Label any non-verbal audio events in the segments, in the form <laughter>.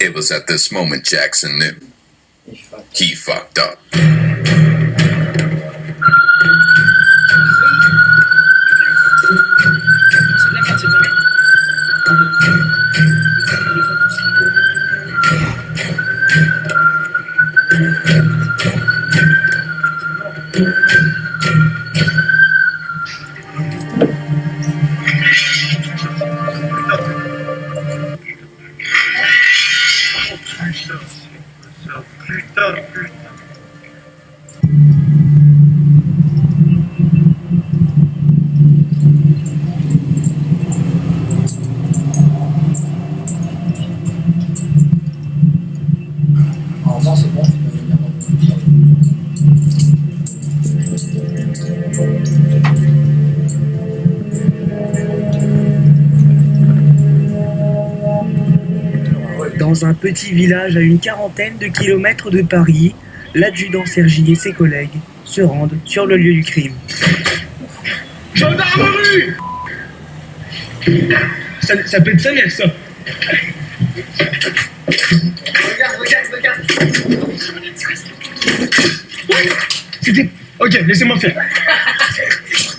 It was at this moment Jackson knew. He fucked, he fucked up. Dans un petit village à une quarantaine de kilomètres de Paris, l'adjudant Sergi et ses collègues se rendent sur le lieu du crime. Gendarmerie ça, ça peut être sa mère, ça. Regarde, regarde, regarde C'était... Ok, laissez-moi faire.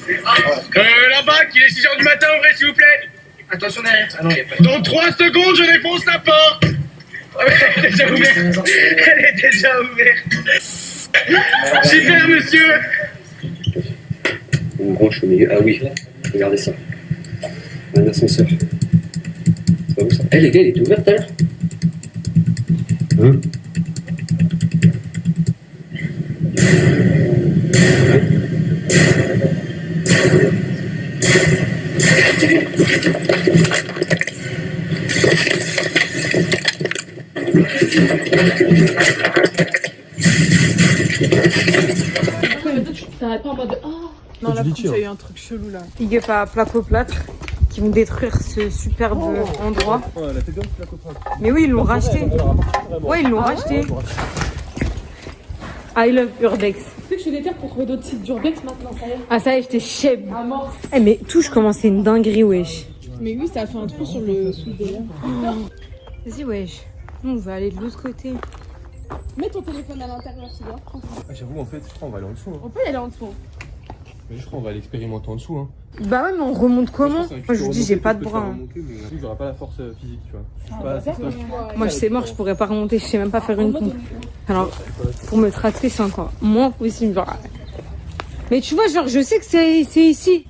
Euh, là-bas, qu'il est 6h du matin, ouvrez s'il vous plaît. Attention derrière Ah non, il n'y a pas Dans 3 secondes, je défonce la porte. Elle est déjà ouverte. Elle est déjà ouverte. Super, monsieur. Une branche au milieu. Ah oui, regardez ça. Un ascenseur. C'est pas où ça? Eh les gars, il était ouvert tout à l'heure Hein? T'arrêtes pas en mode oh Non, là, il y a eu un truc chelou là. Big up à Placo Plâtre qui vont détruire ce superbe endroit. Elle a fait la copain. Mais oui, ils l'ont racheté. Ouais, ils l'ont racheté. I love Urbex. Tu sais que je suis déter pour trouver d'autres sites d'urbex maintenant, ça y est. Ah ça y est, j'étais. À mort. Eh mais touche comment c'est une dinguerie wesh. Mais oui, ça a fait un trou sur le sous. Vas-y wesh. On va aller de l'autre côté. Mets ton téléphone à l'intérieur, c'est bien. Ah, J'avoue, en fait, je crois qu'on va aller en dessous. Hein. On peut y aller en dessous. Mais je crois qu'on va aller expérimenter en dessous. Hein. Bah ouais, mais on remonte comment Moi je vous dis, j'ai pas de bras. hein. remonter, mais j'aurais pas la force euh, physique, tu vois. Je suis Ah, pas bah, ouais. Moi je sais mort, je pourrais pas remonter, je sais même pas faire une pompe. Alors, pour me tracter, c'est encore moins possible. genre. Mais tu vois, genre, je sais que c'est ici.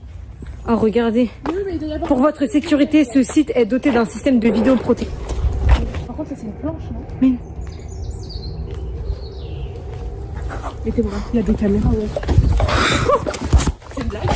Oh, regardez. Oui, mais il doit y avoir. Pour votre sécurité, ce site est doté d'un système de vidéoprotection. Ça c'est une planche, non Mais- Mais t'es vrai, il y a des caméras, ouais. C'est une blague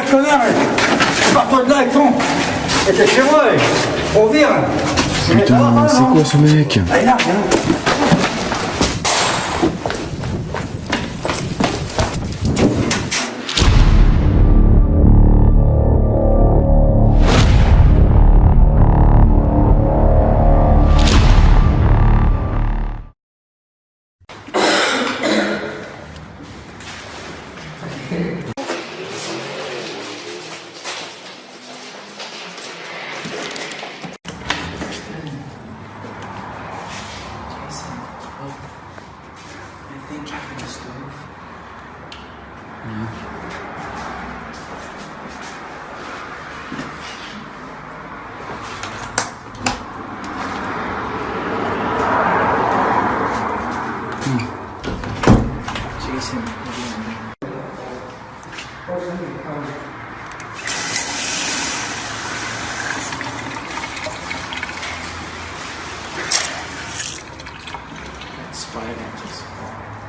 Fous là, de. Et t'es chez moi, on vire. Putain, c'est quoi ce mec? Allez là, viens.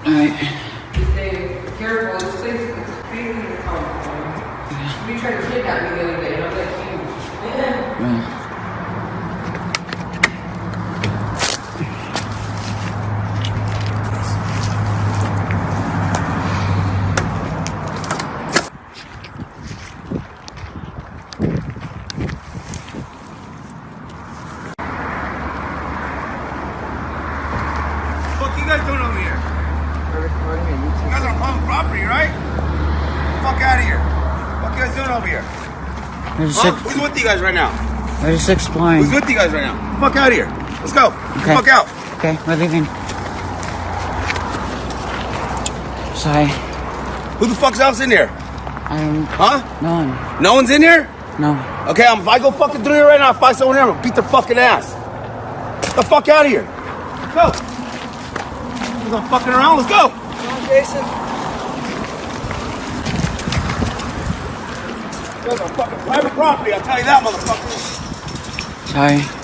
Alright. We're just, Huh? Who's with you guys right now? we're just exploring. Who's with you guys right now? Fuck out of here. Let's go. Okay. Fuck out. Okay, we're leaving. Sorry. Who the fuck's else in there? I don't. Huh? No one. No one's in here? No. Okay, I'm, if I go fucking through here right now, if I find someone here, I'm gonna beat their fucking ass. Get the fuck out of here. Let's Go. We're not fucking around. Let's go. Come on, Jason. You guys are fucking private property. I'll tell you that, motherfucker. Sorry.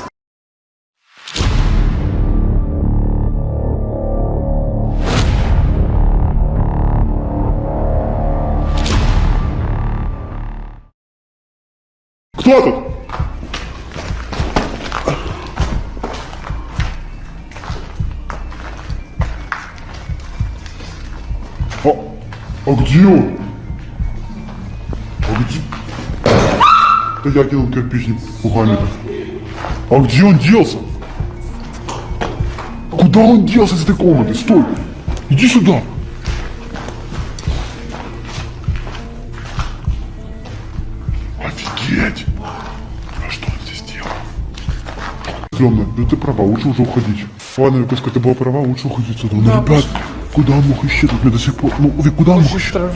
Кто тут? А, а где он? Я кинул кирпичник Мухаммеда. А где он делся? Куда он делся из этой комнаты? Стой! Иди сюда! Офигеть! А что он здесь делал? Стрёмно, да ты права, лучше уже уходить. Ладно, Викуска, ты была права, лучше уходить отсюда. Ну, ребят, куда он мог исчезнуть? Мне до сих пор... Ну, Вик, куда он мог исчезнуть?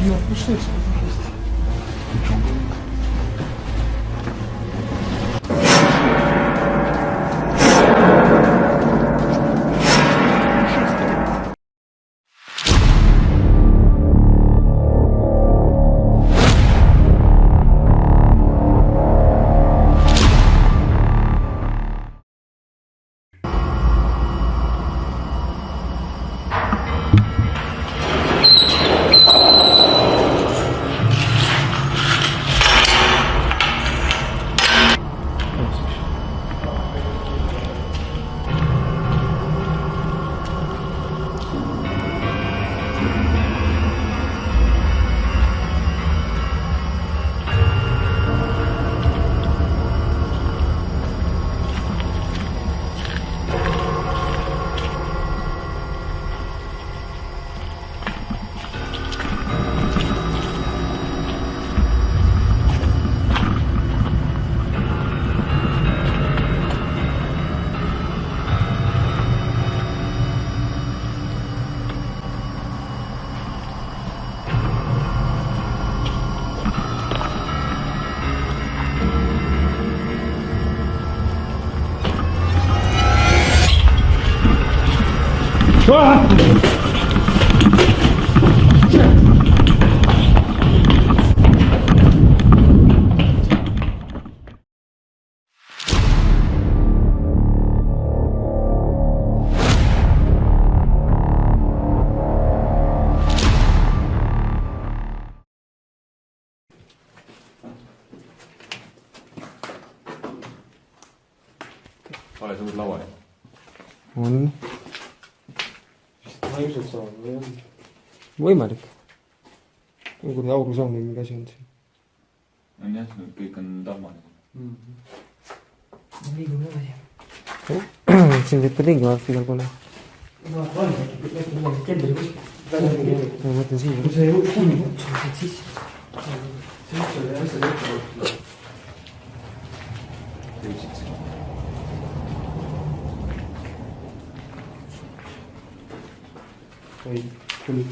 Hỏi là lâu rồi. Muốn ilmselt saab, jah. võimalik. kui augus on mingi asi olnud siin. on jah, kõik on tahmaline mm. -hmm. liigume edasi. <clears throat> siin teeb ka ringimärk igal pool. no on, äkki midagi keldri kuskil. ma mõtlen siia. kui see kuum kutsus, siis sisse. sisse oli asjad ette võetud. jõudsid sa? või külg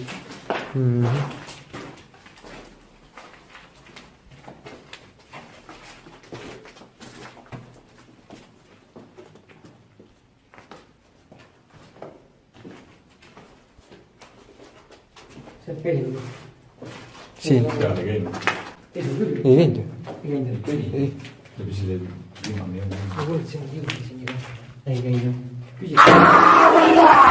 mm. -hmm. see pelg. siin. seal ei käinud. ei käinud ju. ei käinud ju. ei. sa küsisid, et viimane ei olnud. ma kuulsin, et viimane siin ei käinud. ei käinud ju. küsi.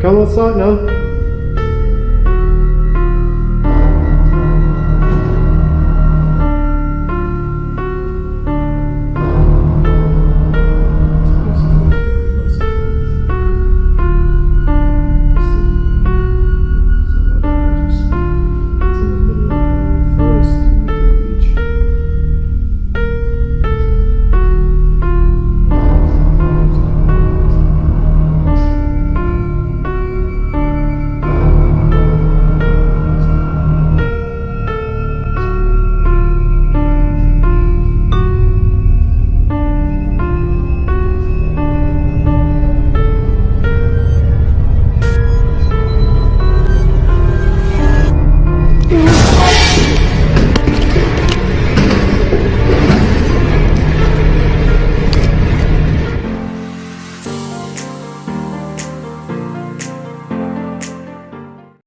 Come on, son, no?